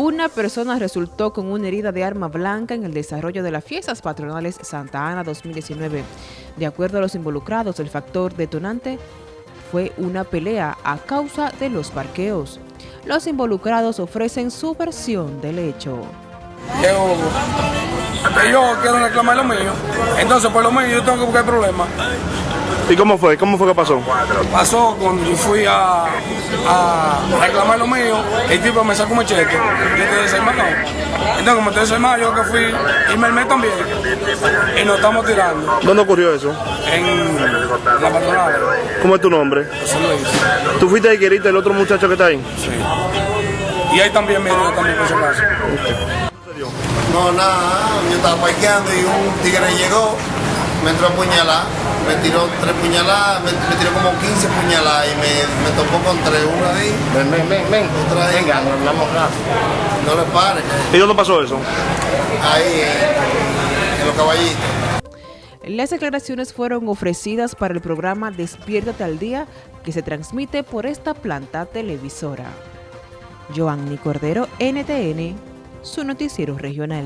Una persona resultó con una herida de arma blanca en el desarrollo de las fiestas patronales Santa Ana 2019. De acuerdo a los involucrados, el factor detonante fue una pelea a causa de los parqueos. Los involucrados ofrecen su versión del hecho. Yo quiero reclamar lo mío, entonces por lo mío yo tengo que buscar problemas. ¿Y cómo fue? ¿Cómo fue que pasó? Pasó cuando yo fui a, a reclamar lo mío, el tipo me sacó un cheque y te desarmado. Entonces como te desarmado, yo que fui y me armé también y nos estamos tirando ¿Dónde ocurrió eso? en la patronal. ¿Cómo es tu nombre? José Luis. ¿Tú fuiste y queriste el otro muchacho que está ahí? Sí. Y ahí también me dio también por si acaso. No, nada, yo estaba parqueando y un tigre llegó, me entró a puñalar, me tiró tres puñaladas, me, me tiró como 15 puñaladas y me, me topó con tres, una ahí, Ven, ven, ven, ven. otra ahí. Venga, nos hablamos rápido. No le pares, ¿Y dónde pasó eso? ahí en, en los caballitos. Las declaraciones fueron ofrecidas para el programa Despiértate al Día que se transmite por esta planta televisora. Joanny Cordero, NTN, su noticiero regional.